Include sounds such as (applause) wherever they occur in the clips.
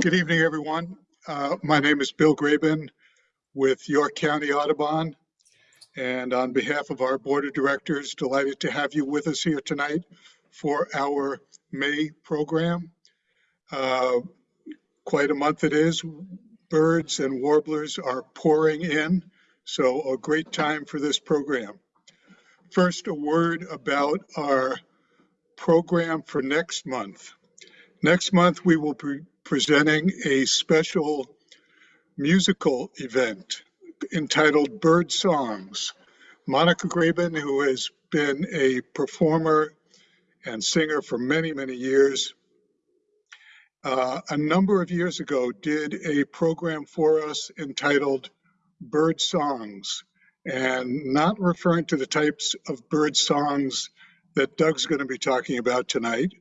Good evening, everyone. Uh, My name is Bill Graben with York County Audubon. And on behalf of our Board of Directors, delighted to have you with us here tonight for our May program. Uh, Quite a month it is. Birds and warblers are pouring in, so a great time for this program. First, a word about our program for next month. Next month, we will be presenting a special musical event entitled Bird Songs. Monica Graben, who has been a performer and singer for many, many years, uh, a number of years ago did a program for us entitled Bird Songs, and not referring to the types of bird songs that Doug's going to be talking about tonight,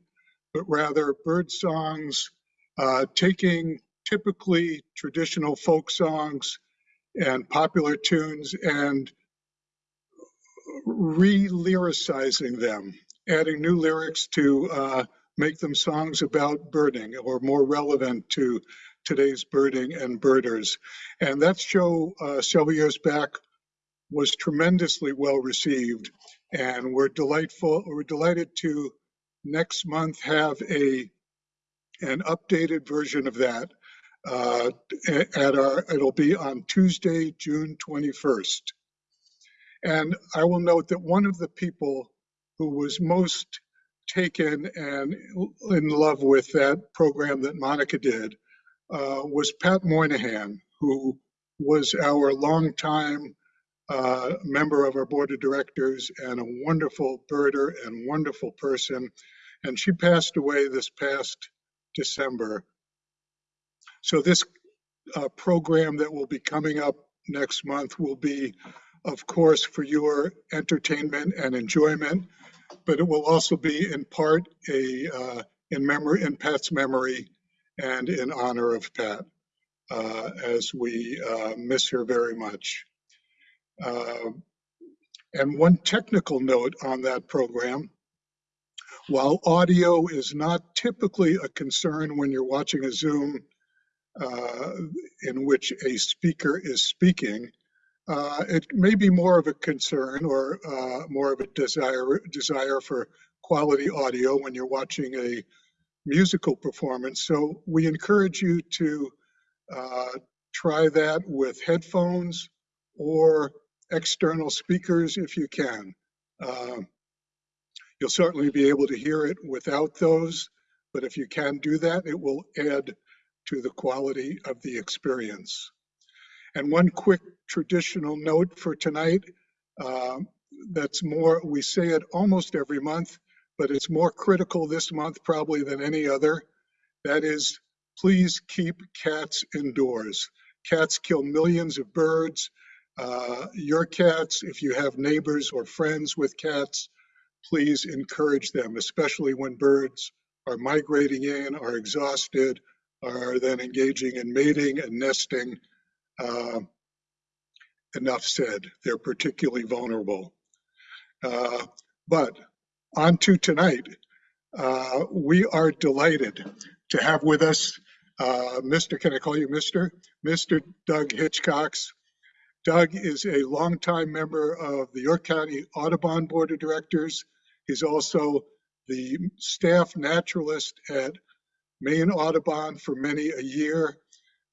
but rather bird songs uh, taking typically traditional folk songs and popular tunes and re-lyricizing them, adding new lyrics to uh, make them songs about birding or more relevant to today's birding and birders. And that show uh, several years back was tremendously well received. And we're delightful, we're delighted to next month have a an updated version of that uh, at our, it'll be on Tuesday, June 21st. And I will note that one of the people who was most taken and in love with that program that Monica did uh, was Pat Moynihan, who was our longtime member of our board of directors and a wonderful birder and wonderful person. And she passed away this past December. So this uh, program that will be coming up next month will be, of course, for your entertainment and enjoyment, but it will also be in part a uh, in memory in Pat's memory and in honor of Pat, uh, as we uh, miss her very much. Uh, and one technical note on that program, while audio is not typically a concern when you're watching a Zoom uh, in which a speaker is speaking, uh, it may be more of a concern or uh, more of a desire desire for quality audio when you're watching a musical performance. So we encourage you to uh, try that with headphones or external speakers if you can. Uh, you'll certainly be able to hear it without those, but if you can do that, it will add to the quality of the experience. And one quick traditional note for tonight, uh, that's more, we say it almost every month, but it's more critical this month probably than any other. That is, please keep cats indoors. Cats kill millions of birds. Uh, your cats, if you have neighbors or friends with cats, please encourage them, especially when birds are migrating in, are exhausted, are then engaging in mating and nesting. Uh, enough said, they're particularly vulnerable. Uh, but on to tonight. Uh, we are delighted to have with us uh, Mr. Can I call you Mr. Mr. Doug Hitchcox. Doug is a longtime member of the York County Audubon Board of Directors. He's also the staff naturalist at Maine Audubon for many a year.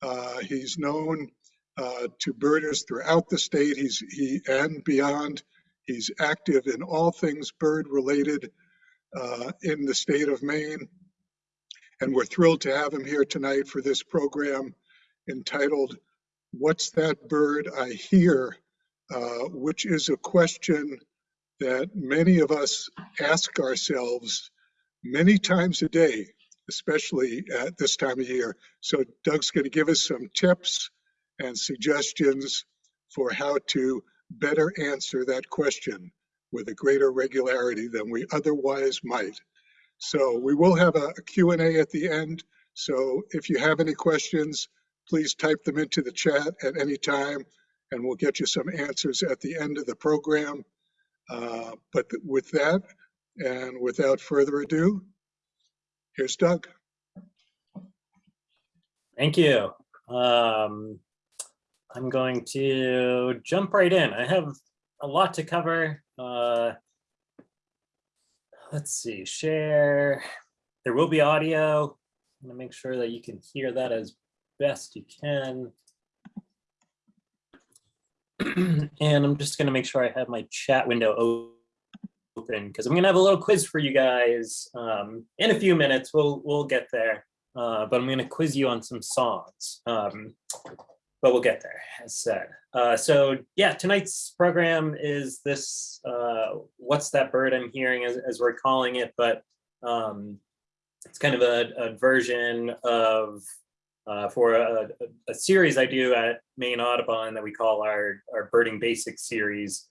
Uh, he's known uh, to birders throughout the state he's, he, and beyond. He's active in all things bird related uh, in the state of Maine. And we're thrilled to have him here tonight for this program entitled, What's That Bird I Hear? Uh, which is a question that many of us ask ourselves many times a day especially at this time of year. So Doug's going to give us some tips and suggestions for how to better answer that question with a greater regularity than we otherwise might. So we will have a, a Q&A at the end. So if you have any questions, please type them into the chat at any time and we'll get you some answers at the end of the program. Uh, but with that, and without further ado, Here's Doug. Thank you. Um, I'm going to jump right in. I have a lot to cover. Uh, let's see, share. There will be audio. I'm gonna make sure that you can hear that as best you can. (clears throat) and I'm just gonna make sure I have my chat window open because I'm gonna have a little quiz for you guys um, in a few minutes. We'll we'll get there, uh, but I'm gonna quiz you on some songs. Um, but we'll get there, as said. Uh, so yeah, tonight's program is this, uh, what's that bird I'm hearing as, as we're calling it, but um, it's kind of a, a version of, uh, for a, a, series I do at Maine Audubon that we call our, our birding basics series.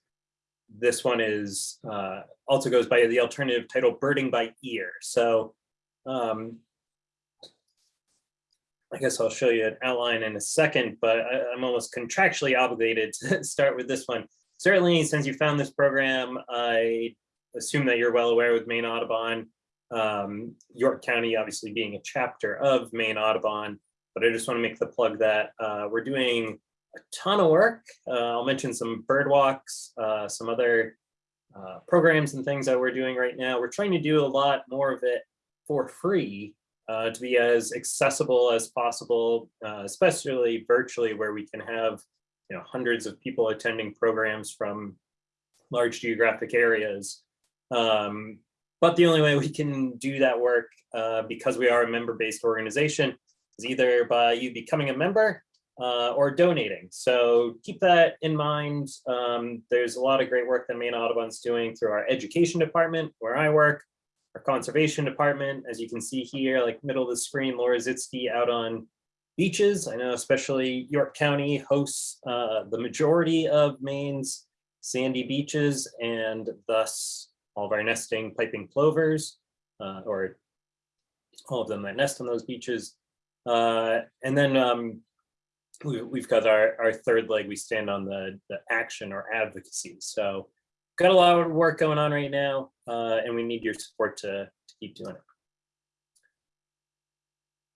This one is uh, also goes by the alternative title Birding by Ear. So um, I guess I'll show you an outline in a second, but I, am almost contractually obligated to (laughs) start with this one. Certainly, since you found this program, I assume that you're well aware with Maine Audubon, um, York County obviously being a chapter of Maine Audubon, but I just want to make the plug that uh, we're doing a ton of work. Uh, I'll mention some bird walks, uh, some other uh, programs and things that we're doing right now. We're trying to do a lot more of it for free uh, to be as accessible as possible, uh, especially virtually where we can have you know, hundreds of people attending programs from large geographic areas. Um, but the only way we can do that work because we are a member-based organization is either by you becoming a member uh, or donating. So keep that in mind. Um, there's a lot of great work that Maine Audubon's doing through our education department where I work, our conservation department, as you can see here, like middle of the screen, Laura Zitske out on beaches. I know especially York County hosts uh, the majority of Maine's sandy beaches and thus all of our nesting piping plovers uh, or all of them that nest on those beaches. Uh, and then um, we, have got our, our third leg, we stand on the, the action or advocacy. So got a lot of work going on right now, uh, and we need your support to, to keep doing it.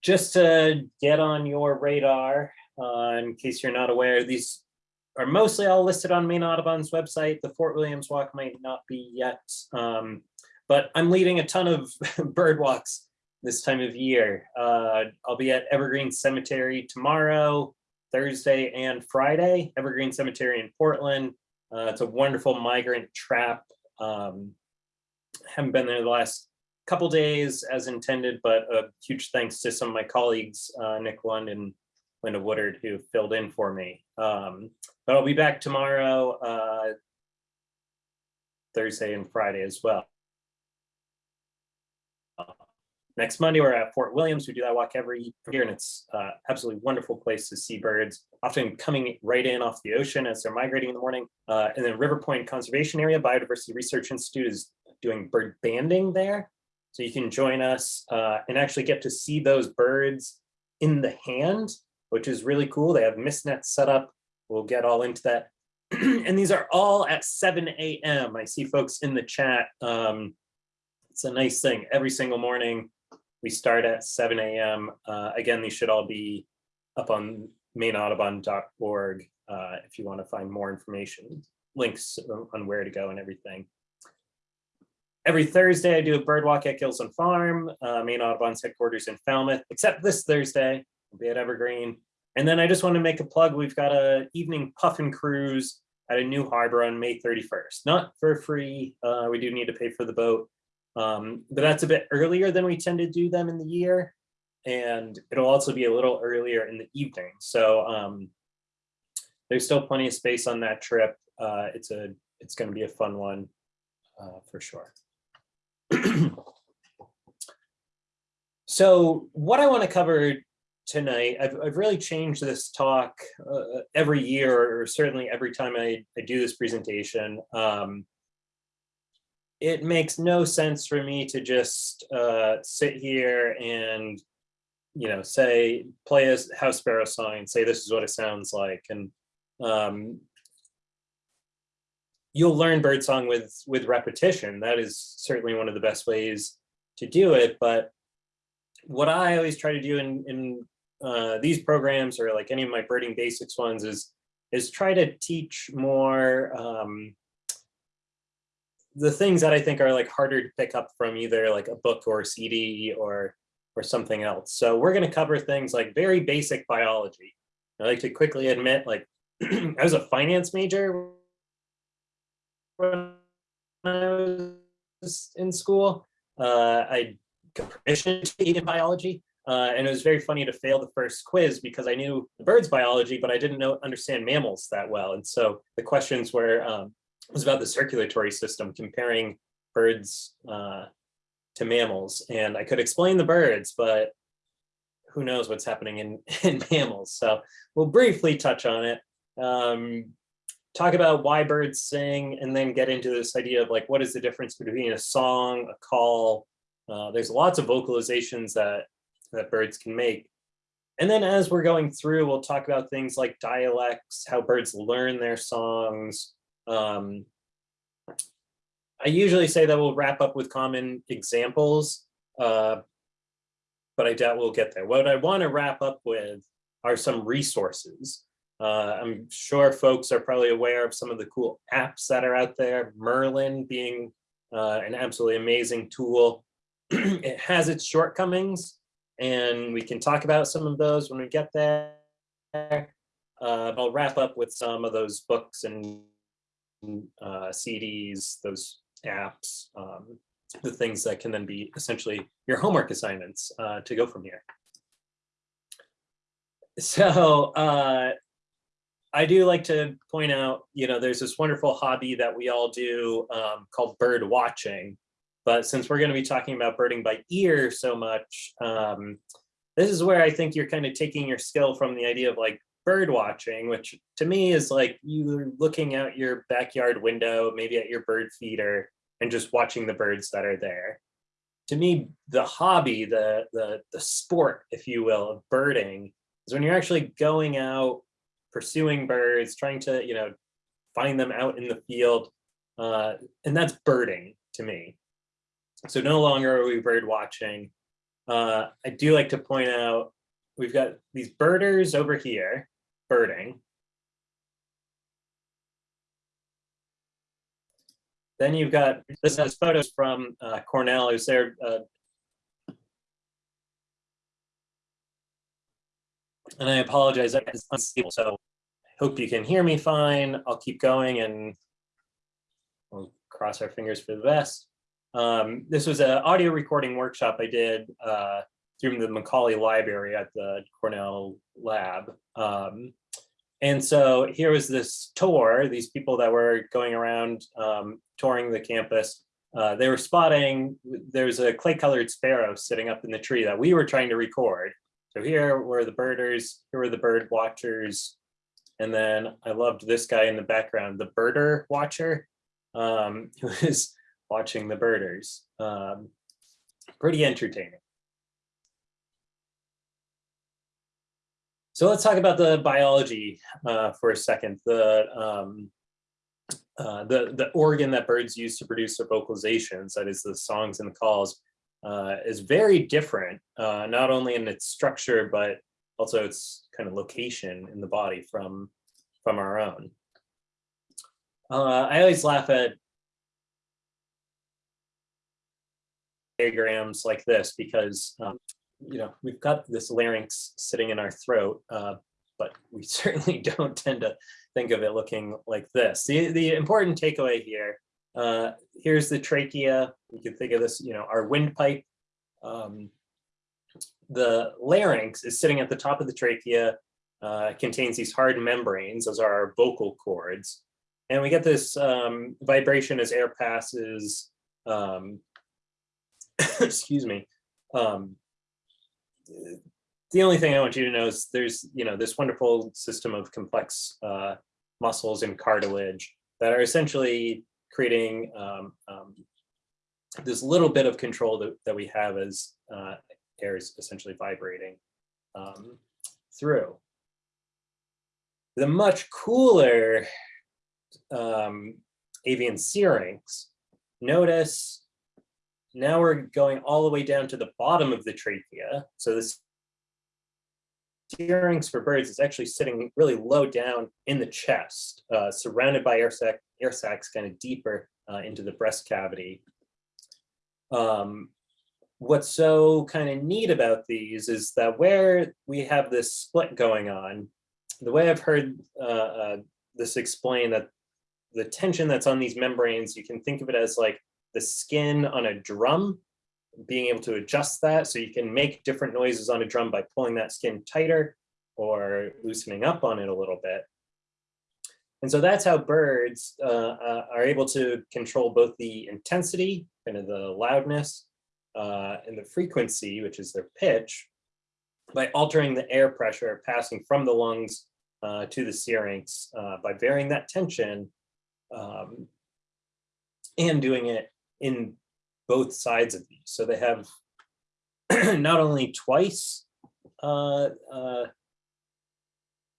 Just to get on your radar, uh, in case you're not aware, these are mostly all listed on Maine Audubon's website. The Fort Williams walk might not be yet, um, but I'm leading a ton of (laughs) bird walks this time of year. Uh, I'll be at Evergreen Cemetery tomorrow, Thursday and Friday, Evergreen Cemetery in Portland, uh, it's a wonderful migrant trap. Um, haven't been there the last couple days as intended, but a huge thanks to some of my colleagues, uh, Nick Lund and Linda Woodard, who filled in for me. Um, but I'll be back tomorrow, uh, Thursday and Friday as well next Monday, we're at Fort Williams. We do that walk every year, and it's uh, absolutely wonderful place to see birds, often coming right in off the ocean as they're migrating in the morning. Uh, and then River Point Conservation Area Biodiversity Research Institute is doing bird banding there. So you can join us uh, and actually get to see those birds in the hand, which is really cool. They have mist nets set up. We'll get all into that. (clears throat) and these are all at 7 a.m. I see folks in the chat. Um, it's a nice thing every single morning we start at 7 a.m. Uh, again, these should all be up on maineaudubon.org uh, if you want to find more information, links on where to go and everything. Every Thursday, I do a bird walk at Gilsland Farm, uh, Maine Audubon's headquarters in Falmouth, except this Thursday, I'll be at Evergreen. And then I just want to make a plug. We've got a evening puffin cruise at a new harbor on May 31st. Not for free. Uh, we do need to pay for the boat, um, but that's a bit earlier than we tend to do them in the year. And it'll also be a little earlier in the evening. So um, there's still plenty of space on that trip. Uh, it's a it's going to be a fun one uh, for sure. (clears throat) so what I want to cover tonight, I've, I've really changed this talk uh, every year, or certainly every time I, I do this presentation. Um, it makes no sense for me to just uh, sit here and, you know, say, play a house sparrow song and say, this is what it sounds like. And um, you'll learn birdsong with, with repetition. That is certainly one of the best ways to do it. But what I always try to do in, in uh, these programs or like any of my birding basics ones is is try to teach more um, the things that I think are like harder to pick up from either like a book or a CD or or something else. So we're going to cover things like very basic biology. I like to quickly admit like (clears throat) I was a finance major when I was in school. Uh, I got permission to take in biology. Uh, and it was very funny to fail the first quiz because I knew the bird's biology, but I didn't know understand mammals that well. And so the questions were um, was about the circulatory system, comparing birds uh, to mammals. And I could explain the birds, but who knows what's happening in, (laughs) in mammals. So we'll briefly touch on it. Um, talk about why birds sing and then get into this idea of like, what is the difference between a song, a call? Uh, there's lots of vocalizations that that birds can make. And then as we're going through, we'll talk about things like dialects, how birds learn their songs. Um, I usually say that we'll wrap up with common examples, uh, but I doubt we'll get there. What I want to wrap up with are some resources. Uh, I'm sure folks are probably aware of some of the cool apps that are out there, Merlin being uh, an absolutely amazing tool. (clears throat) it has its shortcomings, and we can talk about some of those when we get there. Uh, I'll wrap up with some of those books and uh, CDs, those apps, um, the things that can then be essentially your homework assignments uh, to go from here. So uh, I do like to point out, you know, there's this wonderful hobby that we all do um, called bird watching. But since we're going to be talking about birding by ear so much, um, this is where I think you're kind of taking your skill from the idea of like bird watching, which to me is like you looking out your backyard window, maybe at your bird feeder, and just watching the birds that are there. To me, the hobby, the the the sport, if you will, of birding is when you're actually going out, pursuing birds, trying to you know find them out in the field, uh, and that's birding to me. So no longer are we bird watching. Uh, I do like to point out, we've got these birders over here, birding. Then you've got, this has photos from uh, Cornell, who's there. Uh, and I apologize, it's unstable, so hope you can hear me fine. I'll keep going and we'll cross our fingers for the best. Um, this was an audio recording workshop I did uh, through the Macaulay Library at the Cornell lab. Um, and so here was this tour, these people that were going around um, touring the campus. Uh, they were spotting, there's a clay colored sparrow sitting up in the tree that we were trying to record. So here were the birders, here were the bird watchers. And then I loved this guy in the background, the birder watcher, um, (laughs) who was watching the birders. Um, pretty entertaining. So let's talk about the biology uh, for a second. The, um, uh, the, the organ that birds use to produce their vocalizations, that is the songs and the calls, uh, is very different, uh, not only in its structure, but also its kind of location in the body from, from our own. Uh, I always laugh at diagrams like this because um, you know we've got this larynx sitting in our throat, uh, but we (laughs) certainly don't tend to think of it looking like this. The the important takeaway here. Uh, here's the trachea. You can think of this, you know, our windpipe. Um, the larynx is sitting at the top of the trachea, uh, contains these hard membranes, those are our vocal cords. And we get this um, vibration as air passes um, (coughs) excuse me. Um, the only thing I want you to know is there's, you know, this wonderful system of complex uh, muscles and cartilage that are essentially creating um, um, this little bit of control that, that we have as uh, air is essentially vibrating um, through. The much cooler um, avian syrinx, notice now we're going all the way down to the bottom of the trachea. So this syrinx for birds is actually sitting really low down in the chest, uh, surrounded by air, sac air sacs kind of deeper uh, into the breast cavity. Um, what's so kind of neat about these is that where we have this split going on, the way I've heard uh, uh, this explained that the tension that's on these membranes, you can think of it as like the skin on a drum, being able to adjust that so you can make different noises on a drum by pulling that skin tighter or loosening up on it a little bit. And so that's how birds uh, uh, are able to control both the intensity, kind of the loudness, uh, and the frequency, which is their pitch, by altering the air pressure passing from the lungs uh, to the syrinx uh, by varying that tension um, and doing it in both sides of these. So they have (clears throat) not only twice, uh, uh,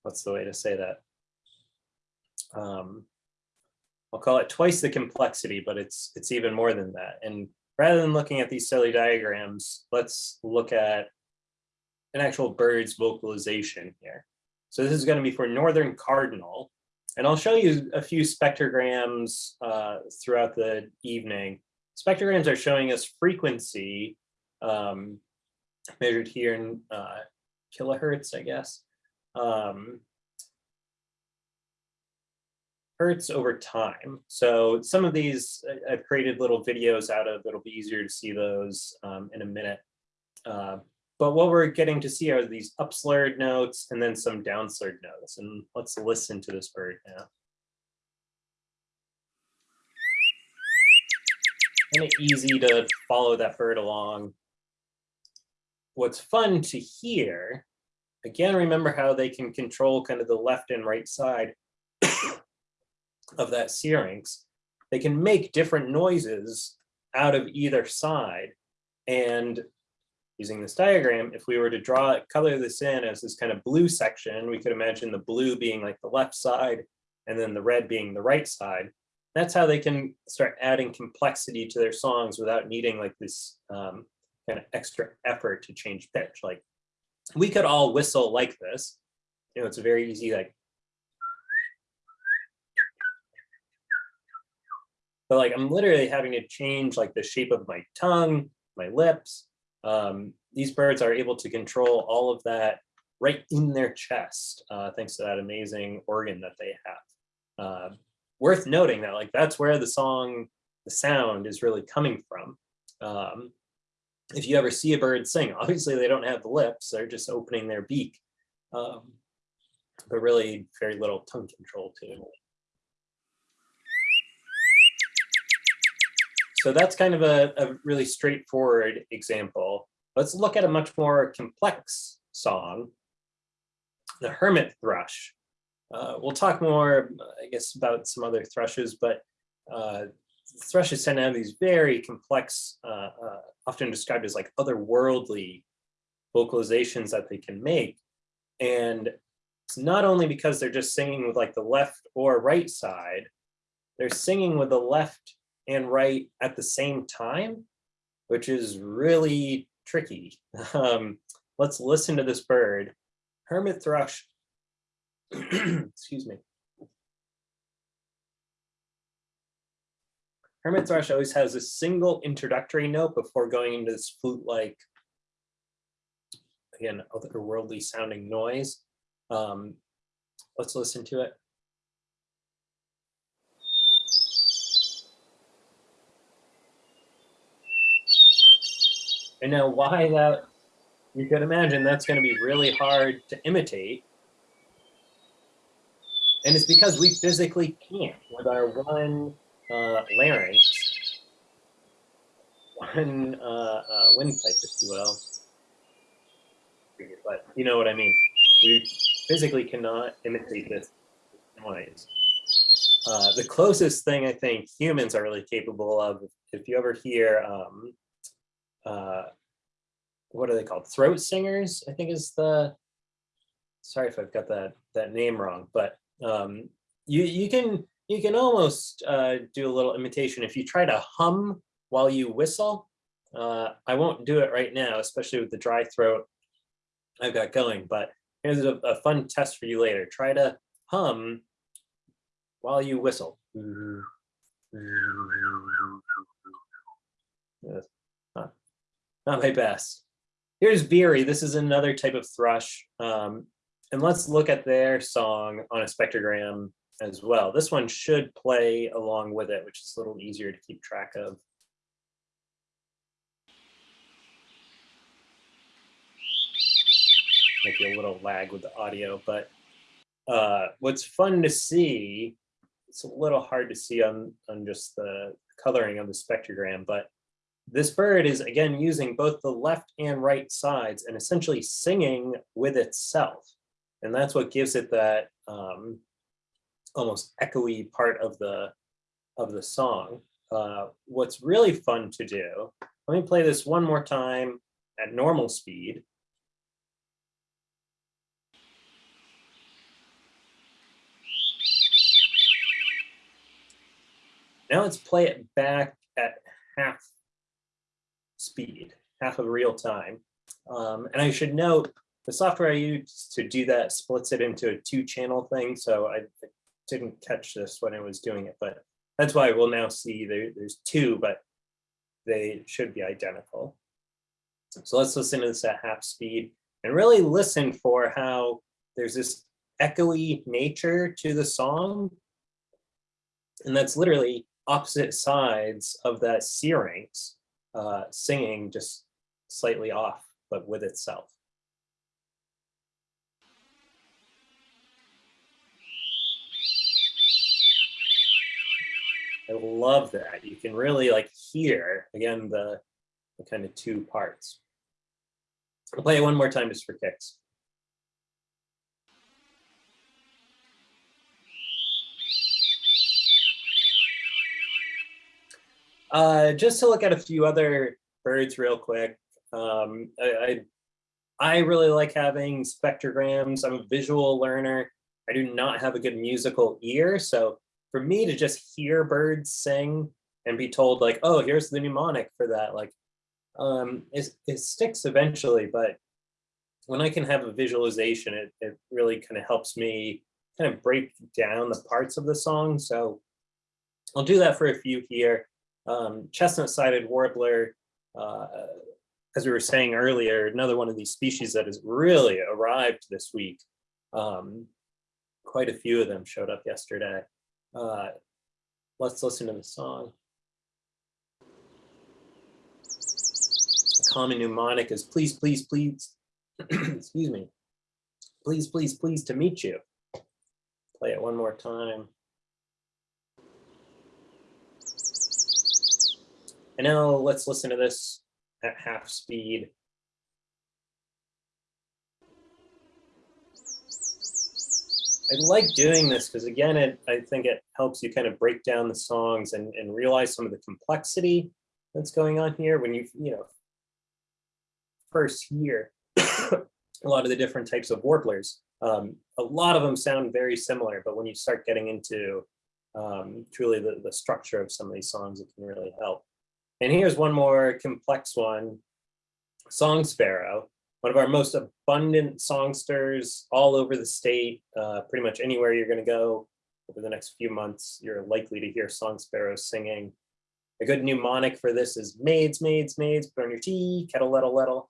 what's the way to say that? Um, I'll call it twice the complexity, but it's it's even more than that. And rather than looking at these silly diagrams, let's look at an actual bird's vocalization here. So this is going to be for northern cardinal. And I'll show you a few spectrograms uh, throughout the evening. Spectrograms are showing us frequency um, measured here in uh, kilohertz, I guess. Um, hertz over time. So some of these I've created little videos out of, it'll be easier to see those um, in a minute. Uh, but what we're getting to see are these upslurred notes and then some downslurred notes. And let's listen to this bird now. Kind of easy to follow that bird along. What's fun to hear, again, remember how they can control kind of the left and right side (coughs) of that syrinx. They can make different noises out of either side. And using this diagram, if we were to draw it, color this in as this kind of blue section, we could imagine the blue being like the left side and then the red being the right side. That's how they can start adding complexity to their songs without needing like this um, kind of extra effort to change pitch. Like we could all whistle like this. You know, it's a very easy like but like I'm literally having to change like the shape of my tongue, my lips, um, these birds are able to control all of that right in their chest, uh, thanks to that amazing organ that they have. Uh, worth noting that like that's where the song, the sound is really coming from. Um, if you ever see a bird sing, (laughs) obviously they don't have the lips, they're just opening their beak, um, but really very little tongue control too. So that's kind of a, a really straightforward example. Let's look at a much more complex song, the hermit thrush. Uh, we'll talk more, I guess, about some other thrushes, but uh, thrushes tend to have these very complex, uh, uh, often described as like otherworldly vocalizations that they can make. And it's not only because they're just singing with like the left or right side, they're singing with the left and right at the same time, which is really tricky. (laughs) Um, let's listen to this bird. Hermit thrush, (clears throat) excuse me. Hermit thrush always has a single introductory note before going into this flute-like, again, otherworldly sounding noise. Um, let's listen to it. And now why that, you can imagine that's going to be really hard to imitate. And it's because we physically can't with our one uh, larynx, one uh, uh, windpipe, if you will. But you know what I mean. We physically cannot imitate this noise. Uh, the closest thing I think humans are really capable of, if you ever hear um, uh, what are they called? Throat singers, I think is the, sorry if I've got that, that name wrong, but um, you, you can, you can almost uh, do a little imitation. If you try to hum while you whistle, uh, I won't do it right now, especially with the dry throat I've got going, but here's a, a fun test for you later. Try to hum while you whistle. Not, not my best. Here's Veery. This is another type of thrush. Um, and let's look at their song on a spectrogram as well. This one should play along with it, which is a little easier to keep track of. Might be a little lag with the audio, but uh, what's fun to see, it's a little hard to see on, on just the coloring of the spectrogram, but this bird is again using both the left and right sides and essentially singing with itself. And that's what gives it that um, almost echoey part of the of the song. Uh, what's really fun to do, let me play this one more time at normal speed. Now let's play it back at half speed, half of real time. Um, and I should note the software I use to do that splits it into a two channel thing. So I didn't catch this when I was doing it, but that's why we'll now see there, there's two, but they should be identical. So let's listen to this at half speed and really listen for how there's this echoey nature to the song. And that's literally opposite sides of that syrinx uh, singing just slightly off, but with itself. I love that. You can really like hear, again, the, the kind of two parts. I'll play it one more time just for kicks. Uh, just to look at a few other birds real quick. Um, I, I, I really like having spectrograms. I'm a visual learner. I do not have a good musical ear. So for me to just hear birds sing and be told like, oh, here's the mnemonic for that, like um, it, it sticks eventually. But when I can have a visualization, it, it really kind of helps me kind of break down the parts of the song. So I'll do that for a few here. Um, chestnut-sided warbler, uh, as we were saying earlier, another one of these species that has really arrived this week. Um, quite a few of them showed up yesterday. Uh, let's listen to the song. A common mnemonic is please, please, please, (clears throat) excuse me, please, please, please to meet you. Play it one more time. And now let's listen to this at half speed. I like doing this because again, it, I think it helps you kind of break down the songs and, and realize some of the complexity that's going on here when you, you know, first hear a lot of the different types of warblers. Um, a lot of them sound very similar, but when you start getting into um, truly the, the structure of some of these songs, it can really help. And here's one more complex one, Song Sparrow, one of our most abundant songsters all over the state. Uh, pretty much anywhere you're gonna go over the next few months, you're likely to hear Song Sparrows singing. A good mnemonic for this is maids, maids, maids, burn your tea, kettle, lettle, lettle.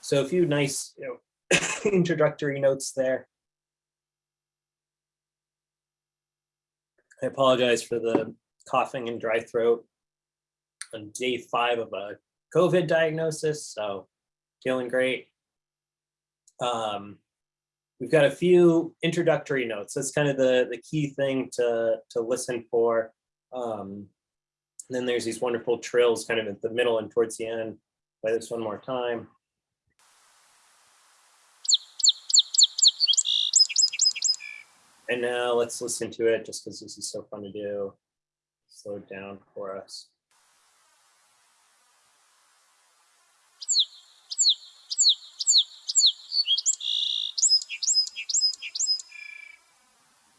So a few nice you know, (coughs) introductory notes there. I apologize for the coughing and dry throat on day five of a COVID diagnosis, so feeling great. Um, we've got a few introductory notes. That's kind of the, the key thing to, to listen for. Um, and then there's these wonderful trills kind of at the middle and towards the end. Play this one more time. And now let's listen to it just because this is so fun to do. Slow it down for us.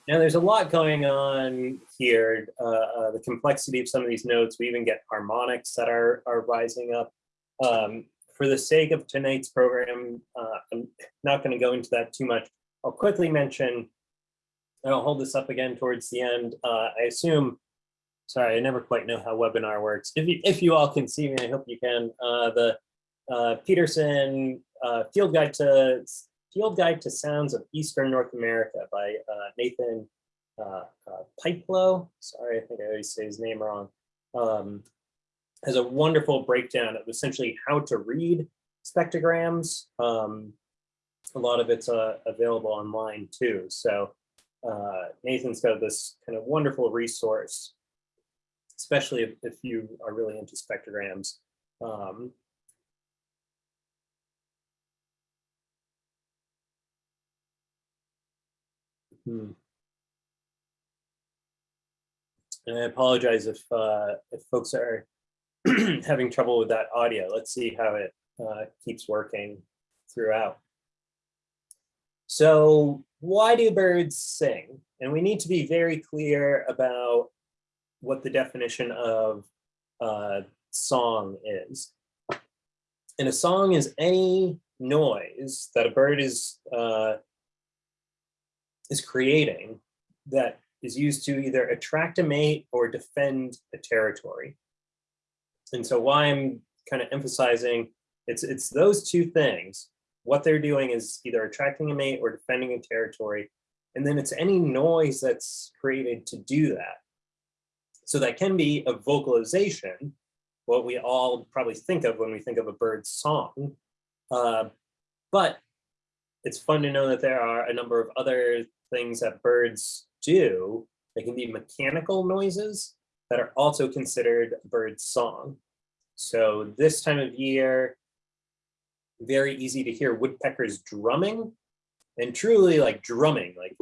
Now, there's a lot going on here. Uh, uh, the complexity of some of these notes, we even get harmonics that are, are rising up. Um, for the sake of tonight's program, uh, I'm not going to go into that too much. I'll quickly mention, and I'll hold this up again towards the end. Uh, I assume, sorry, I never quite know how webinar works. If you, if you all can see me, I hope you can. Uh, the uh, Peterson uh, Field Guide to Field Guide to Sounds of Eastern North America by uh, Nathan uh, uh, Pieplow. Sorry, I think I always say his name wrong. Um, has a wonderful breakdown of essentially how to read spectrograms. Um, a lot of it's available online too. So uh, Nathan's got this kind of wonderful resource, especially if, if you are really into spectrograms. Um, Hmm. And I apologize if uh, if folks are (clears throat) having trouble with that audio. Let's see how it uh, keeps working throughout. So why do birds sing? And we need to be very clear about what the definition of uh, song is. And a song is any noise that a bird is uh, is creating that is used to either attract a mate or defend a territory. And so why I'm kind of emphasizing it's it's those two things. What they're doing is either attracting a mate or defending a territory. And then it's any noise that's created to do that. So that can be a vocalization, what we all probably think of when we think of a bird's song. Uh, but it's fun to know that there are a number of other things that birds do. They can be mechanical noises that are also considered bird song. So this time of year, very easy to hear woodpeckers drumming and truly like drumming, like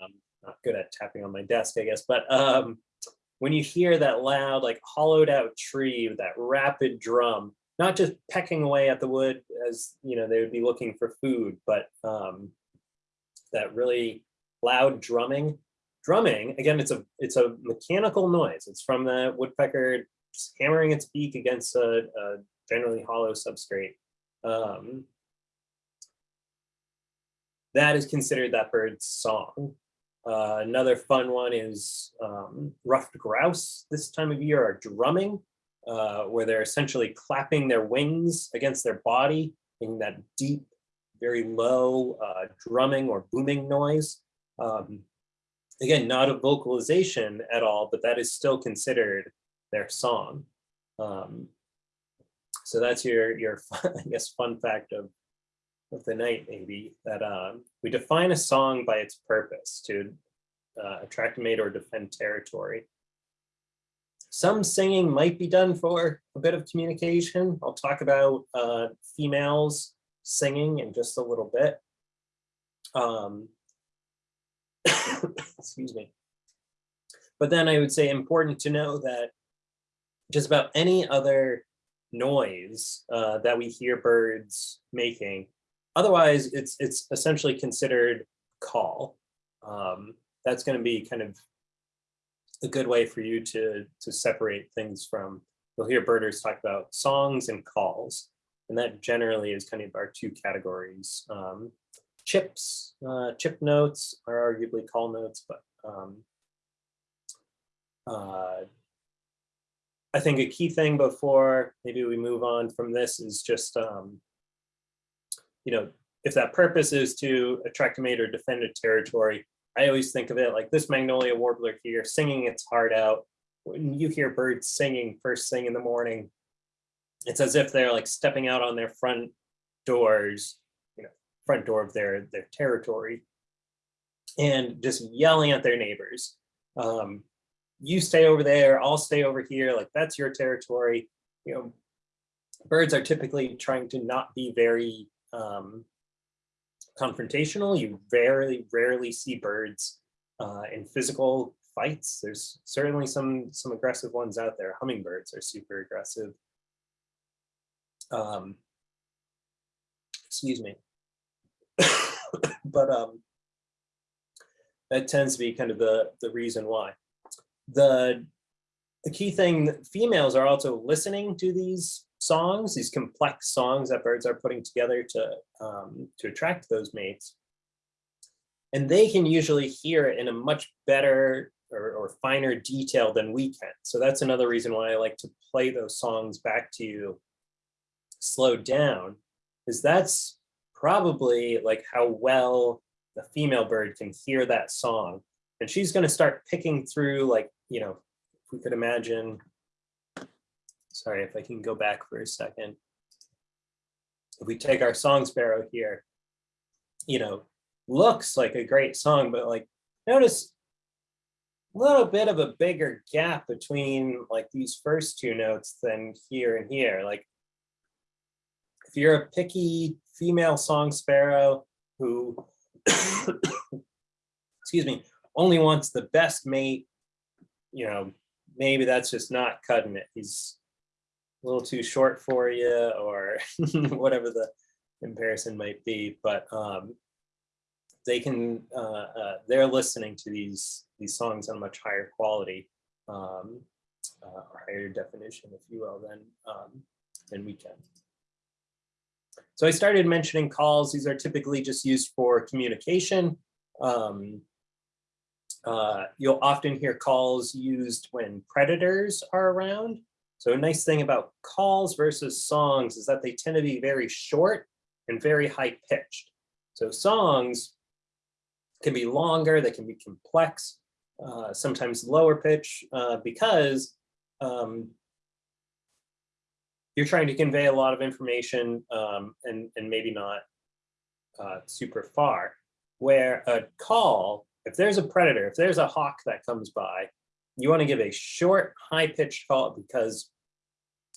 I'm not good at tapping on my desk, I guess, but um, when you hear that loud, like hollowed out tree with that rapid drum, not just pecking away at the wood as you know they would be looking for food, but um, that really loud drumming. Drumming, again, it's a it's a mechanical noise. It's from the woodpecker hammering its beak against a, a generally hollow substrate. Um, that is considered that bird's song. Uh, another fun one is um, ruffed grouse this time of year are drumming, uh, where they're essentially clapping their wings against their body, in that deep very low uh, drumming or booming noise. Um, again, not a vocalization at all, but that is still considered their song. Um, so that's your, your (laughs) I guess, fun fact of, of the night, maybe, that um, we define a song by its purpose to uh, attract mate or defend territory. Some singing might be done for a bit of communication. I'll talk about uh, females singing in just a little bit. Um, (coughs) excuse me. But then I would say important to know that just about any other noise uh, that we hear birds making, otherwise it's it's essentially considered call. Um, that's going to be kind of a good way for you to to separate things from. You'll hear birders talk about songs and calls. And that generally is kind of our two categories. Um, chips, uh, chip notes are arguably call notes, but um, uh, I think a key thing before maybe we move on from this is just, um, you know, if that purpose is to attract a mate or defend a territory, I always think of it like this magnolia warbler here singing its heart out. When you hear birds singing first thing in the morning, it's as if they're like stepping out on their front doors, you know, front door of their their territory, and just yelling at their neighbors. Um, you stay over there, I'll stay over here. Like that's your territory. You know, birds are typically trying to not be very um, confrontational. You very rarely see birds uh, in physical fights. There's certainly some some aggressive ones out there. Hummingbirds are super aggressive um, excuse me. (coughs) but um, that tends to be kind of the, the reason why. The, the key thing, females are also listening to these songs, these complex songs that birds are putting together to, um, to attract those mates. And they can usually hear it in a much better or, or finer detail than we can. So that's another reason why I like to play those songs back to you slowed down, is that's probably like how well the female bird can hear that song. And she's going to start picking through like, you know, if we could imagine, sorry, if I can go back for a second. If we take our song sparrow here, you know, looks like a great song, but like notice a little bit of a bigger gap between like these first two notes than here and here. Like if you're a picky female song sparrow who, (coughs) excuse me, only wants the best mate, you know, maybe that's just not cutting it. He's a little too short for you or (laughs) whatever the comparison might be, but um, they can, uh, uh, they're listening to these, these songs on much higher quality um, uh, or higher definition, if you will, than, um, than we can. So I started mentioning calls. These are typically just used for communication. Um, uh, you'll often hear calls used when predators are around. So a nice thing about calls versus songs is that they tend to be very short and very high pitched. So songs can be longer, they can be complex, uh, sometimes lower pitch, uh, because um, you're trying to convey a lot of information um, and, and maybe not uh, super far. Where a call, if there's a predator, if there's a hawk that comes by, you want to give a short, high-pitched call because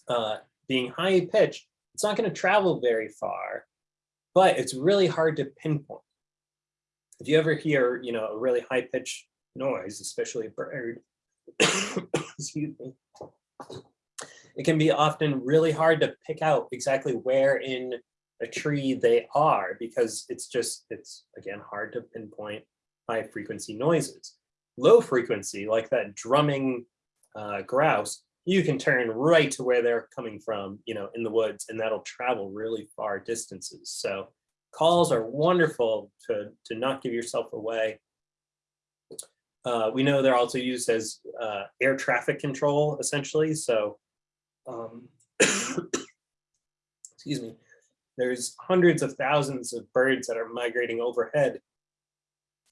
uh, being high-pitched, it's not going to travel very far, but it's really hard to pinpoint. If you ever hear, you know, a really high-pitched noise, especially a bird, (coughs) excuse me, it can be often really hard to pick out exactly where in a tree they are because it's just, it's again, hard to pinpoint high frequency noises. Low frequency, like that drumming uh, grouse, you can turn right to where they're coming from, you know, in the woods, and that'll travel really far distances. So calls are wonderful to, to not give yourself away. Uh, we know they're also used as uh, air traffic control, essentially. So, um, (coughs) excuse me, there's hundreds of thousands of birds that are migrating overhead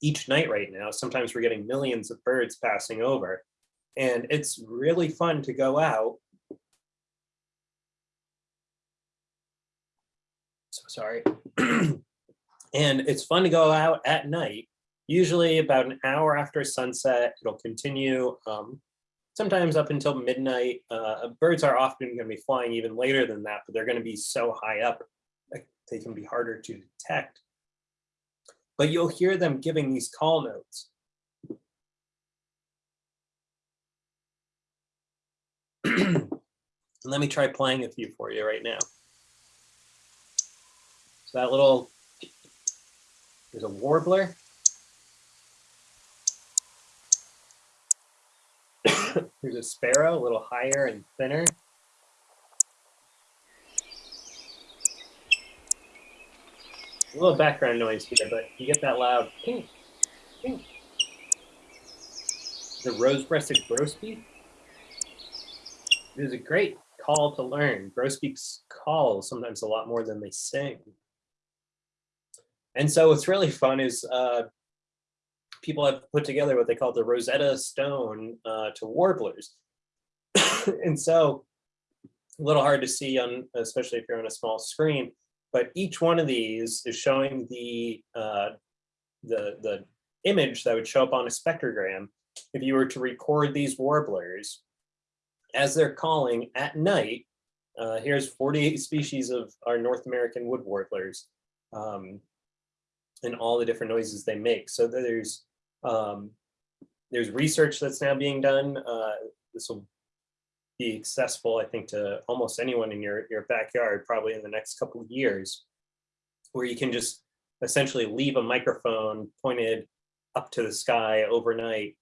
each night right now. Sometimes we're getting millions of birds passing over. And it's really fun to go out. So sorry. (clears throat) and it's fun to go out at night, usually about an hour after sunset. It'll continue um, sometimes up until midnight. Uh, birds are often going to be flying even later than that, but they're going to be so high up they can be harder to detect. But you'll hear them giving these call notes. (clears throat) Let me try playing a few for you right now. So that little, there's a warbler. (coughs) there's a sparrow, a little higher and thinner. A little background noise here, but you get that loud ping, ping. The rose-breasted grosbeak. It is a great call to learn. Grosbeaks call sometimes a lot more than they sing. And so what's really fun is uh, people have put together what they call the Rosetta Stone uh, to warblers. (coughs) and so a little hard to see on, especially if you're on a small screen, but each one of these is showing the, uh, the, the image that would show up on a spectrogram if you were to record these warblers as they're calling at night. Uh, here's 48 species of our North American wood warblers um, and all the different noises they make. So there's um, there's research that's now being done. Uh, this will be accessible, I think, to almost anyone in your, your backyard, probably in the next couple of years, where you can just essentially leave a microphone pointed up to the sky overnight,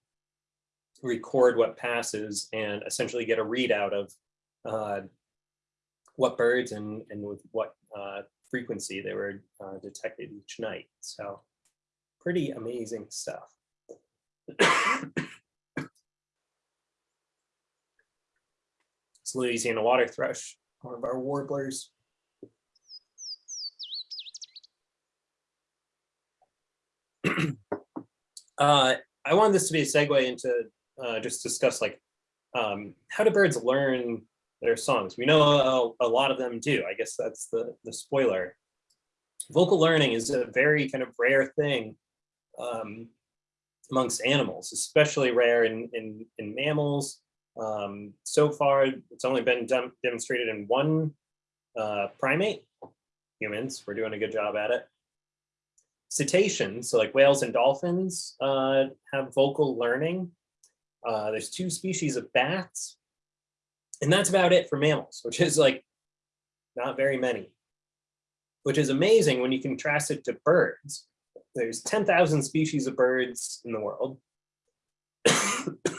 record what passes and essentially get a readout of uh, what birds and, and with what uh, frequency they were uh, detected each night. So pretty amazing stuff. (coughs) it's Louisiana water thrush, one of our warblers. (clears throat) uh, I wanted this to be a segue into uh, just discuss like um, how do birds learn their songs? We know a, a, lot of them do. I guess that's the the spoiler. Vocal learning is a very kind of rare thing um, amongst animals, especially rare in in, in mammals. Um, so far, it's only been dem demonstrated in one uh, primate, humans. We're doing a good job at it cetaceans, so like whales and dolphins, uh, have vocal learning. Uh, there's two species of bats, and that's about it for mammals, which is like not very many, which is amazing when you contrast it to birds. There's 10,000 species of birds in the world. (coughs)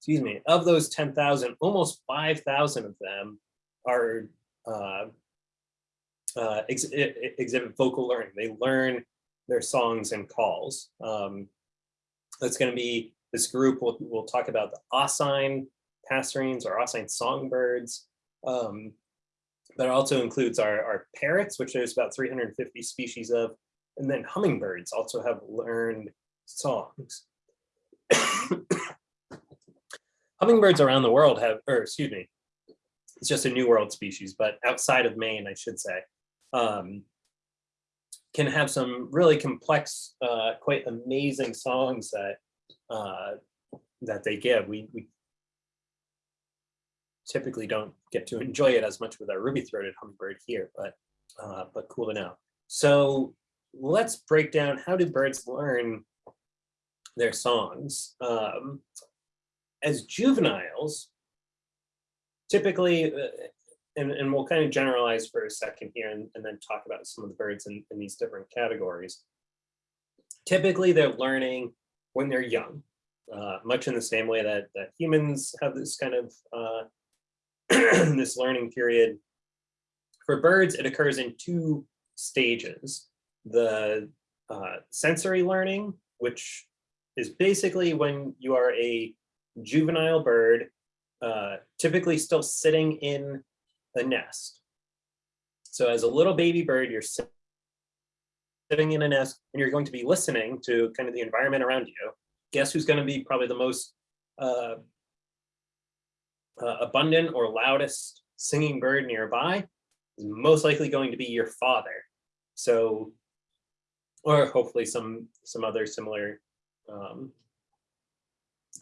Excuse me, of those 10,000, almost 5,000 of them are uh, uh, ex exhibit vocal learning. They learn their songs and calls. Um, that's going to be this group. We'll, we'll talk about the Oscine passerines or Oscine songbirds. Um, it also includes our, our parrots, which there's about 350 species of, and then hummingbirds also have learned songs. (coughs) hummingbirds around the world have, or excuse me, it's just a new world species, but outside of Maine, I should say, um, can have some really complex, uh, quite amazing songs that uh, that they give. We, we typically don't get to enjoy it as much with our ruby-throated hummingbird here, but uh, but cool to know. So let's break down how do birds learn their songs. Um, as juveniles, typically, uh, and, and we'll kind of generalize for a second here and, and then talk about some of the birds in, in these different categories. Typically, they're learning when they're young, uh, much in the same way that, that humans have this kind of uh, (clears throat) this learning period. For birds, it occurs in two stages. The uh, sensory learning, which is basically when you are a juvenile bird, uh, typically still sitting in a nest. So as a little baby bird, you're sitting in a nest and you're going to be listening to kind of the environment around you. Guess who's going to be probably the most uh, uh, abundant or loudest singing bird nearby? Is most likely going to be your father. So, or hopefully some some other similar um,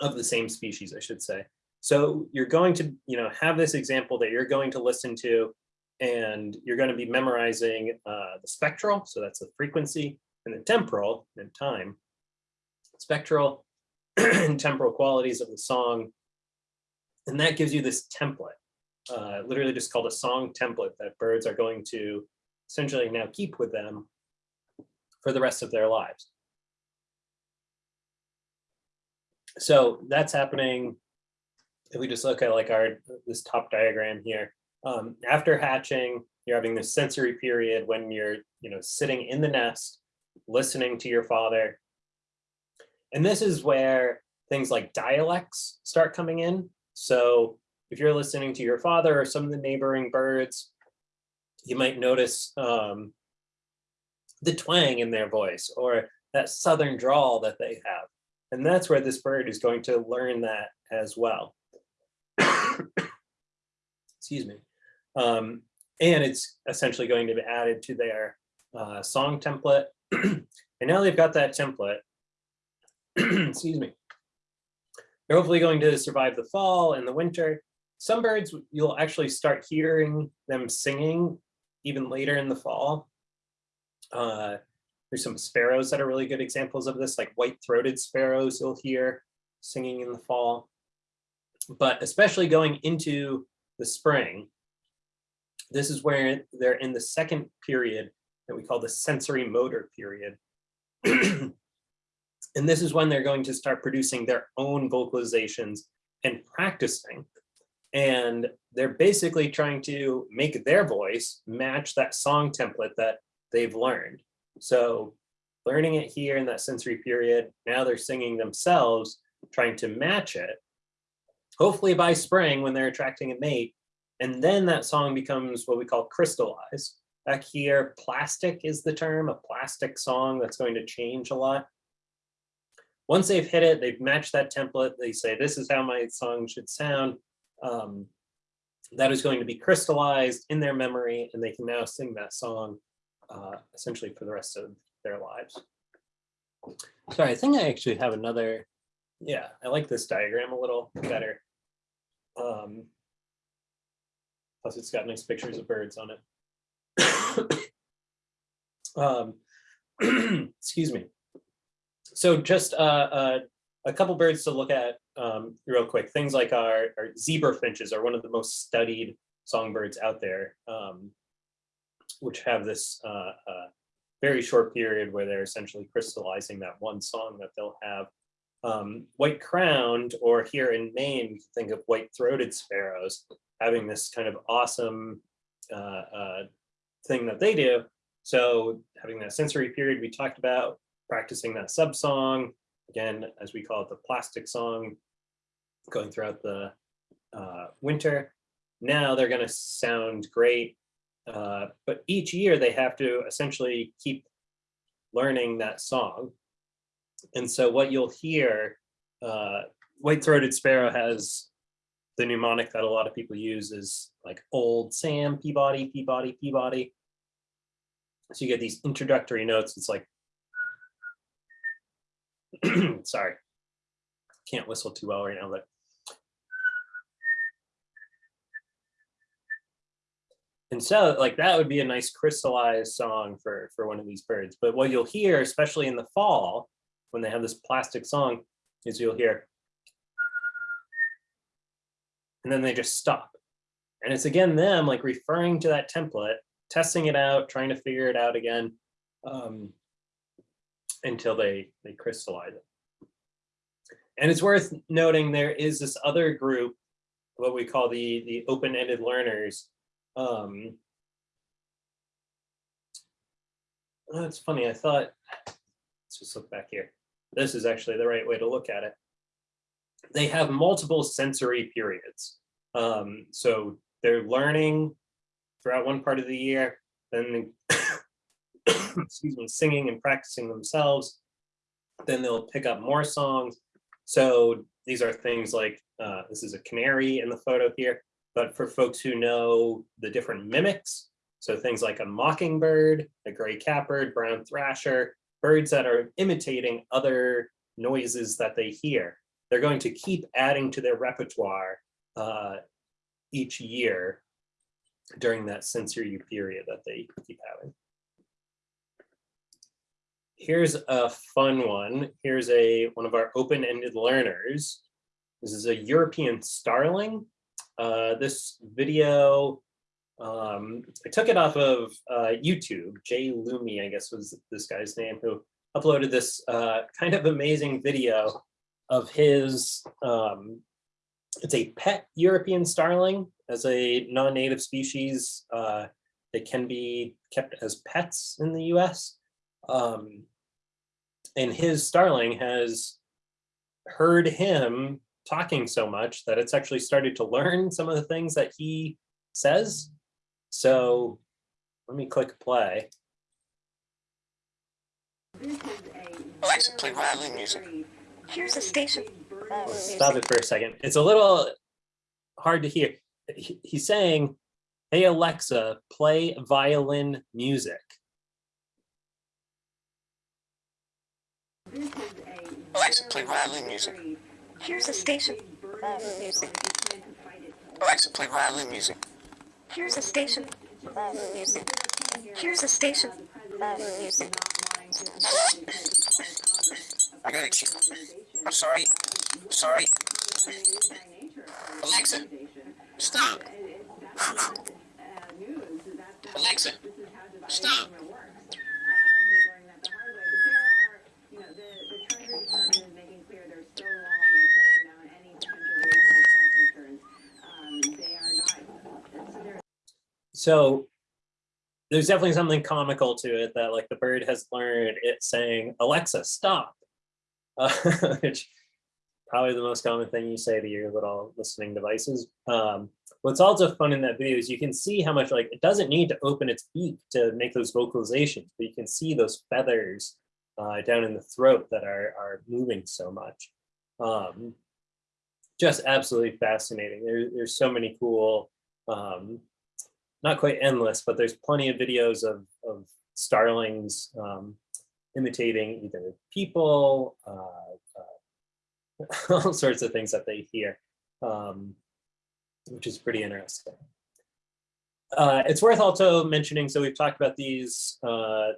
of the same species, I should say. So you're going to, you know, have this example that you're going to listen to and you're going to be memorizing uh, the spectral, so that's the frequency, and the temporal, and time, spectral and (clears throat) temporal qualities of the song. And that gives you this template, uh, literally just called a song template that birds are going to essentially now keep with them for the rest of their lives. So that's happening if we just look at like our this top diagram here, um, after hatching, you're having this sensory period when you're you know sitting in the nest, listening to your father. And this is where things like dialects start coming in. So if you're listening to your father or some of the neighboring birds, you might notice um, the twang in their voice or that southern drawl that they have. And that's where this bird is going to learn that as well. excuse me. Um, and it's essentially going to be added to their uh, song template. and now they've got that template, (clears throat) excuse me, they're hopefully going to survive the fall and the winter. Some birds, you'll actually start hearing them singing even later in the fall. Uh, there's some sparrows that are really good examples of this, like white-throated sparrows you'll hear singing in the fall but especially going into the spring, this is where they're in the second period that we call the sensory motor period. (clears throat) And this is when they're going to start producing their own vocalizations and practicing. And they're basically trying to make their voice match that song template that they've learned. So learning it here in that sensory period, now they're singing themselves, trying to match it. Hopefully by spring when they're attracting a mate, and then that song becomes what we call crystallized. Back here, plastic is the term, a plastic song that's going to change a lot. Once they've hit it, they've matched that template, they say, this is how my song should sound. Um, that is going to be crystallized in their memory and they can now sing that song uh, essentially for the rest of their lives. Sorry, I think I actually have another, yeah, I like this diagram a little better. Um, plus it's got nice pictures of birds on it. (coughs) um, (clears throat) excuse me. So just uh, uh, a couple birds to look at um, real quick. Things like our, our, zebra finches are one of the most studied songbirds out there, um, which have this uh, uh, very short period where they're essentially crystallizing that one song that they'll have. Um, white crowned, or here in Maine, you think of white throated sparrows having this kind of awesome uh, uh, thing that they do. So having that sensory period we talked about, practicing that sub song, again, as we call it, the plastic song, going throughout the uh, winter. Now they're going to sound great, uh, but each year they have to essentially keep learning that song. And so what you'll hear, uh, white-throated sparrow has the mnemonic that a lot of people use is like old Sam, Peabody, Peabody, Peabody. So you get these introductory notes. It's like, (clears throat) sorry, can't whistle too well right now, but and so like that would be a nice crystallized song for for one of these birds. But what you'll hear especially in the fall when they have this plastic song is you'll hear and then they just stop. And it's again them like referring to that template testing it out trying to figure it out again um, until they they crystallize it. And it's worth noting there is this other group what we call the the open-ended learners um, that's funny. I thought, let's just look back here. This is actually the right way to look at it. They have multiple sensory periods. Um, so they're learning throughout one part of the year, then (coughs) excuse me, singing and practicing themselves. Then they'll pick up more songs. So these are things like, uh, this is a canary in the photo here. But for folks who know the different mimics, so things like a mockingbird, a gray catbird, brown thrasher, birds that are imitating other noises that they hear, they're going to keep adding to their repertoire uh, each year during that sensory period that they keep having. Here's a fun one. Here's a one of our open-ended learners. This is a European starling. Uh, this video, um, I took it off of uh, YouTube. Jay Lumi, I guess was this guy's name, who uploaded this uh, kind of amazing video of his, um, it's a pet European starling as a non-native species. Uh, they can be kept as pets in the US. Um, and his starling has heard him talking so much that it's actually started to learn (laughs) some of the things that he says. So let me click play. Alexa, play violin music. Here's a station. Stop it for a second. It's a little hard to hear. He's saying, hey, Alexa, play violin music. Alexa, play violin music. Here's a station. Music. Alexa, play violin music. Here's a station. Music. Here's a station. Music. I got it. I'm sorry. I'm sorry. Alexa, stop. (laughs) Alexa, stop. So there's definitely something comical to it that like the bird has learned it saying, Alexa, stop. Uh, (laughs) which probably the most common thing you say to your little listening devices. Um, what's also fun in that video is you can see how much like it doesn't need to open its beak to make those vocalizations, but you can see those feathers uh, down in the throat that are, are moving so much. Um, just absolutely fascinating. There, there's so many cool, um, not quite endless, but there's plenty of videos of, of starlings um, imitating either people, uh, uh, (laughs) all sorts of things that they hear, um, which is pretty interesting. Uh, it's worth also mentioning, so we've talked about these uh,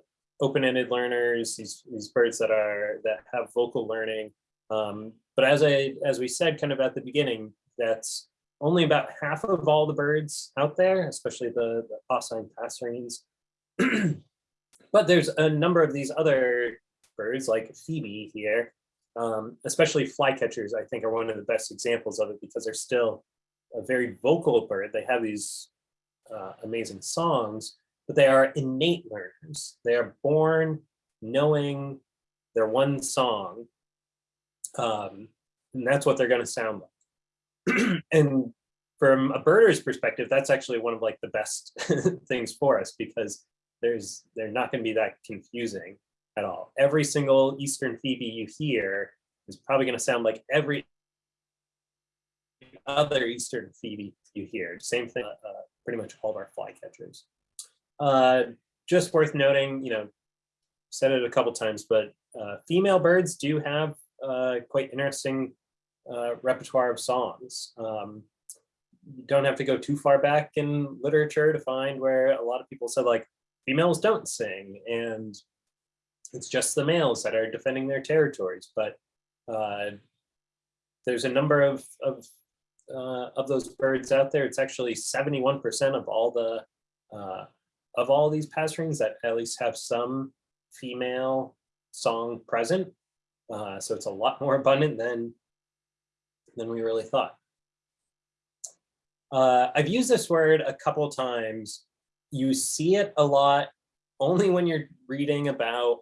open-ended learners, these, these birds that are that have vocal learning. Um, but as I as we said kind of at the beginning, that's only about half of all the birds out there, especially the, the Oscine passerines. (clears throat) but there's a number of these other birds like Phoebe here, um, especially flycatchers, I think are one of the best examples of it because they're still a very vocal bird. They have these uh, amazing songs, but they are innate learners. They are born knowing their one song, um, and that's what they're going to sound like. (clears throat) and from a birder's perspective, that's actually one of like the best (laughs) things for us because there's they're not going to be that confusing at all. Every single Eastern Phoebe you hear is probably going to sound like every other Eastern Phoebe you hear. Same thing, uh, pretty much all of our flycatchers. Uh, just worth noting, you know, said it a couple times, but uh, female birds do have uh, quite interesting uh, repertoire of songs. Um, you don't have to go too far back in literature to find where a lot of people said like females don't sing and it's just the males that are defending their territories. But uh, there's a number of, of, uh, of those birds out there. It's actually 71% of all the, uh, of all these passerines that at least have some female song present. Uh, so it's a lot more abundant than, than we really thought. Uh, I've used this word a couple times. You see it a lot only when you're reading about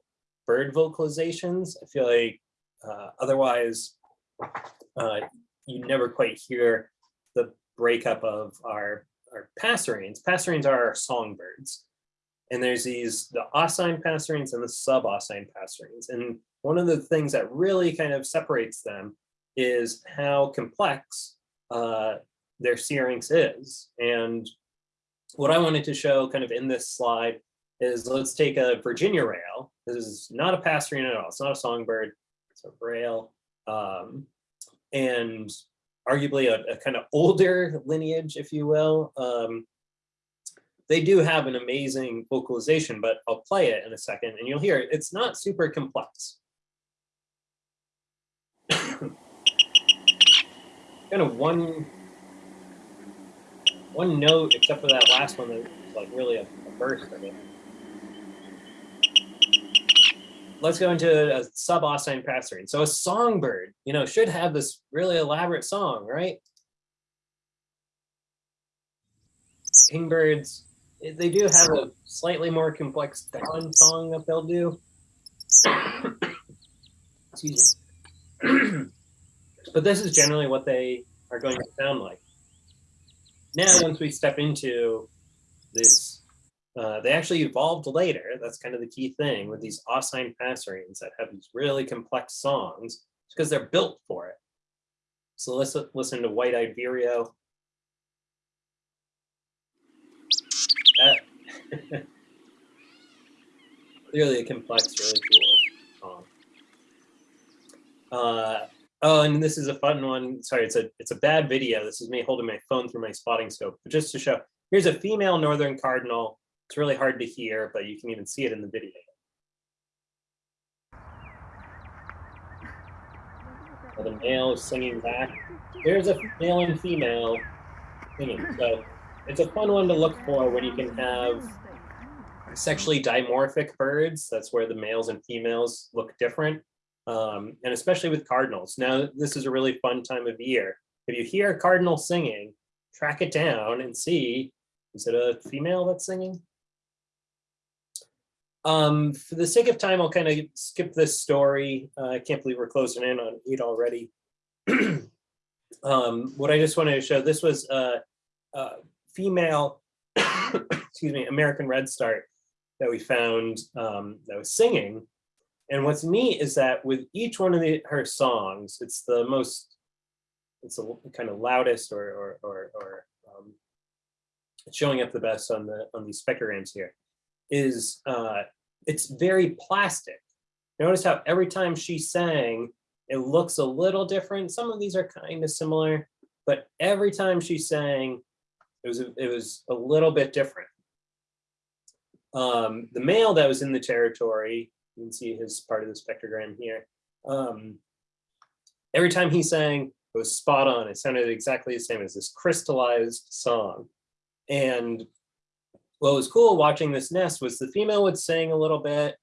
bird vocalizations. I feel like uh, otherwise uh, you never quite hear the breakup of our, our passerines. Passerines are our songbirds. And there's these, the oscine passerines and the sub-oscine passerines. And one of the things that really kind of separates them is how complex uh, their syrinx is. And what I wanted to show kind of in this slide is let's take a Virginia rail. This is not a passerine at all. It's not a songbird. It's a rail. Um, and arguably a, a, kind of older lineage, if you will. Um, they do have an amazing vocalization, but I'll play it in a second and you'll hear it. It's not super complex. kind of one one note, except for that last one that was like really a, a burst of it. Let's go into a sub-oscine passerine. So a songbird, you know, should have this really elaborate song, right? Kingbirds, they do have a slightly more complex dawn song that they'll do. (coughs) Excuse me. (clears throat) but this is generally what they are going to sound like now once we step into this, uh, they actually evolved later. That's kind of the key thing with these oscine passerines that have these really complex songs because they're built for it. So let's listen to White-Eyed Vireo. That (laughs) really a complex, really cool song. Uh, Oh, and this is a fun one. Sorry, it's a it's a bad video. This is me holding my phone through my spotting scope. But just to show, here's a female northern cardinal. It's really hard to hear, but you can even see it in the video. the male is singing back. There's a male and female singing. So it's a fun one to look for when you can have sexually dimorphic birds. That's where the males and females look different um, and especially with cardinals. Now, this is a really fun time of year. If you hear a cardinal singing, track it down and see Is it a female that's singing? Um, for the sake of time, I'll kind of skip this story. Uh, I can't believe we're closing in on eight already. (clears throat) um, what I just wanted to show, this was a, a female, (coughs) excuse me, American Redstart that we found um, that was singing. And what's neat is that with each one of the, her songs, it's the most, it's the kind of loudest or, or, or, or um, showing up the best on the on these spectrograms here is uh, it's very plastic. Notice how every time she sang, it looks a little different. Some of these are kind of similar, but every time she sang, it was a, it was a little bit different. Um, the male that was in the territory, you can see his part of the spectrogram here. Um, every time he sang, it was spot on. It sounded exactly the same as this crystallized song. And what was cool watching this nest was the female would sing a little bit,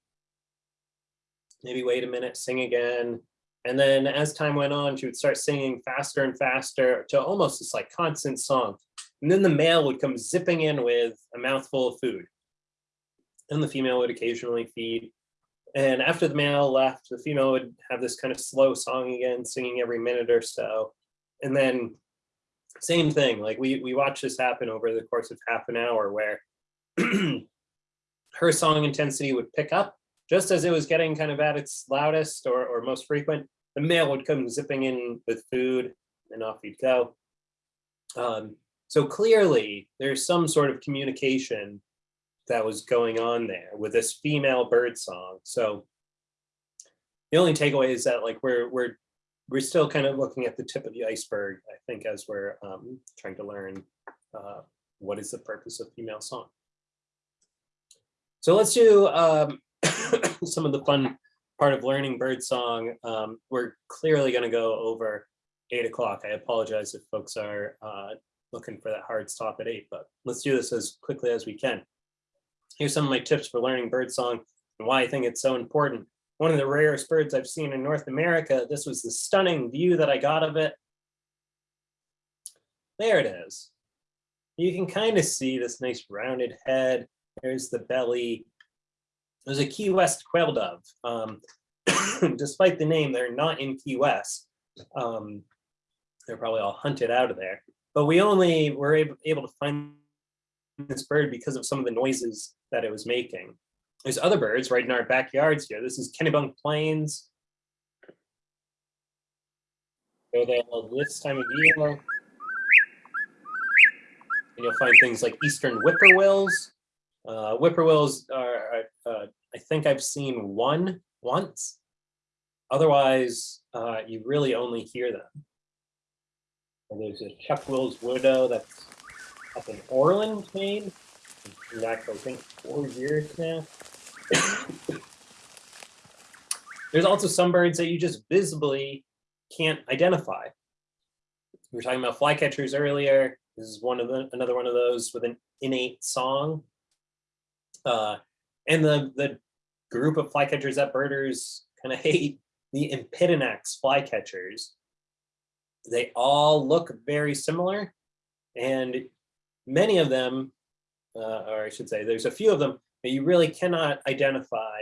maybe wait a minute, sing again. And then as time went on, she would start singing faster and faster to almost this like constant song. And then the male would come zipping in with a mouthful of food. And the female would occasionally feed. And after the male left, the female would have this kind of slow song again, singing every minute or so. And then same thing, like we, we watched this happen over the course of half an hour where (clears throat) her song intensity would pick up just as it was getting kind of at its loudest or, or most frequent, the male would come zipping in with food and off he'd go. Um, so clearly there's some sort of communication that was going on there with this female bird song. So the only takeaway is that like we're, we're, we're still kind of looking at the tip of the iceberg, I think, as we're um, trying to learn uh, what is the purpose of female song. So let's do um, (coughs) some of the fun part of learning birdsong. Um, we're clearly going to go over eight o'clock. I apologize if folks are uh, looking for that hard stop at eight, but let's do this as quickly as we can. Here's some of my tips for learning birdsong and why I think it's so important. One of the rarest birds I've seen in North America. This was the stunning view that I got of it. There it is. You can kind of see this nice rounded head. There's the belly. There's a Key West quail dove. Um, (coughs) despite the name, they're not in Key West. Um, they're probably all hunted out of there. But we only were able, able to find this bird because of some of the noises that it was making. There's other birds right in our backyards here. This is Kennebunk Plains. There this time of year. And you'll find things like eastern whippoorwills. Uh, whippoorwills are, uh, I think I've seen one once. Otherwise, uh, you really only hear them. And there's a Chuck Will's widow that's up in Orland, Maine. In fact, I think four years now. (coughs) There's also some birds that you just visibly can't identify. We were talking about flycatchers earlier. This is one of the another one of those with an innate song. Uh, and the the group of flycatchers that birders kind of (laughs) hate, the Empidonax flycatchers. They all look very similar, and many of them, uh, or I should say, there's a few of them that you really cannot identify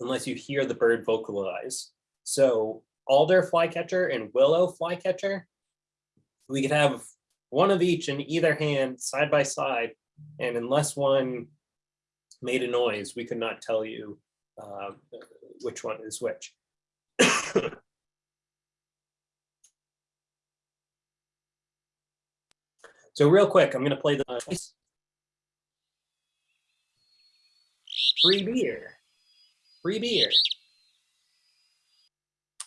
unless you hear the bird vocalize. So alder flycatcher and willow flycatcher, we could have one of each in either hand side by side, and unless one made a noise, we could not tell you uh, which one is which. (coughs) so real quick, I'm going to play the free beer, free beer.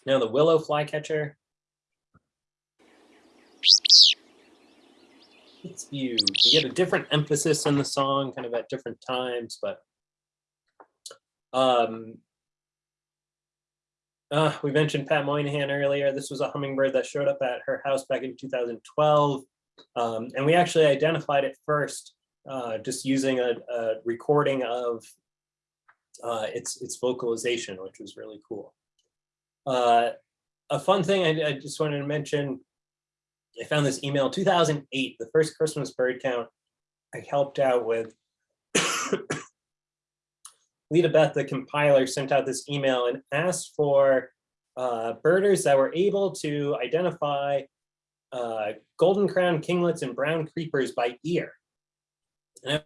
Now the willow flycatcher. It's you. You get a different emphasis in the song, kind of at different times, but um, uh, we mentioned Pat Moynihan earlier. This was a hummingbird that showed up at her house back in 2012. Um, and we actually identified it first uh, just using a, a recording of uh, its, its vocalization, which was really cool. Uh, a fun thing I, I, just wanted to mention, I found this email 2008, the first Christmas bird count I helped out with. (coughs) Lita Beth, the compiler, sent out this email and asked for uh, birders that were able to identify uh, golden crown kinglets and brown creepers by ear. And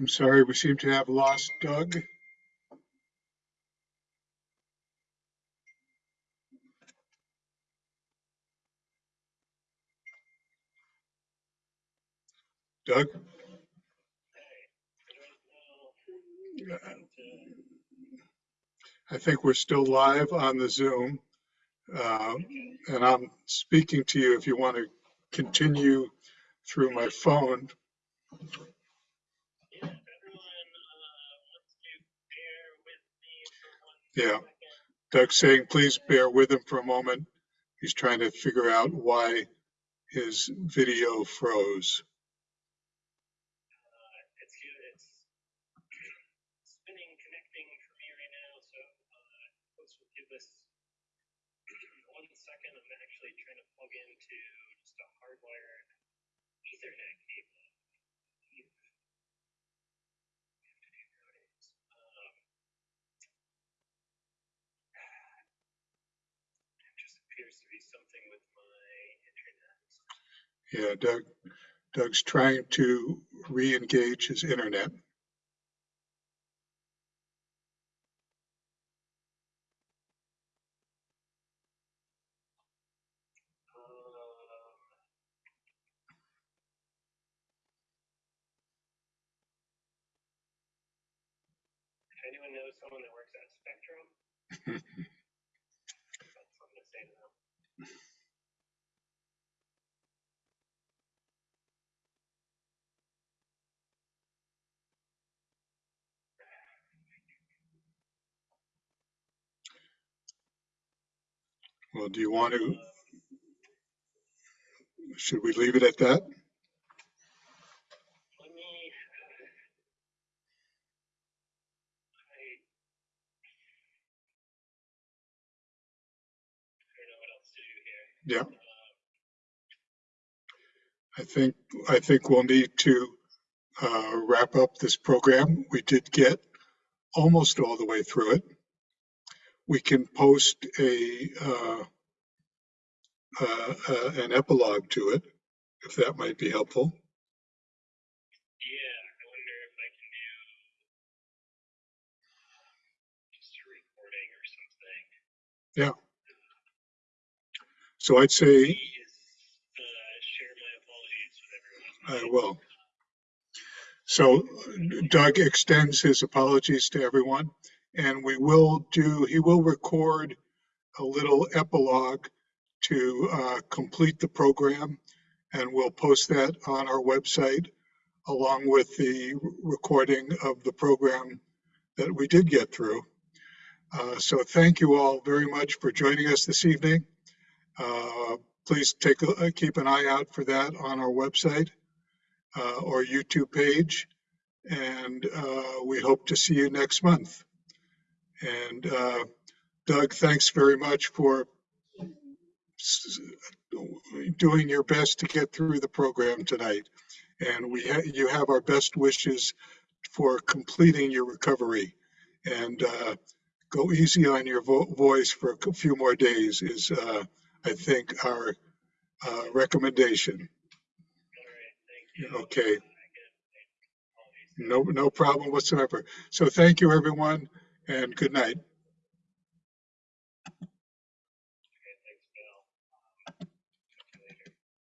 I'm sorry, we seem to have lost Doug. Doug? I think we're still live on the Zoom. uh, And I'm speaking to you if you want to continue through my phone. Yeah, Doug's saying, please bear with him for a moment. He's trying to figure out why his video froze. it's it's spinning, connecting for me right now. So uh, folks give us one second. I'm actually trying to plug into just a hardwired Ethernet cable. Um, it just appears to be something with my internet. Yeah, Doug, Doug's trying to re-engage his internet. Um, anyone knows someone that works at Spectrum, (laughs) that's something to say to them. Well, do you want to, should we leave it at that? Let me. I. I don't know what else to do here. Yeah. I think, I think we'll need to uh, wrap up this program. We did get almost all the way through it. We can post a, uh, uh, uh, an epilogue to it, if that might be helpful. Yeah, I wonder if I can do just a recording or something. Yeah. So I'd say Please, uh, share my apologies with everyone. I will. So Doug extends his apologies to everyone, and we will do, he will record a little epilogue to uh, complete the program, and we'll post that on our website along with the recording of the program that we did get through. Uh, So thank you all very much for joining us this evening. Uh, Please take, a keep an eye out for that on our website uh, or YouTube page. And uh, we hope to see you next month. And uh, Doug, thanks very much for doing your best to get through the program tonight. And we, ha- you have our best wishes for completing your recovery. And uh, go easy on your vo- voice for a few more days is, uh, I think, our uh, recommendation. Okay. No, no problem whatsoever. So thank you, everyone, and good night.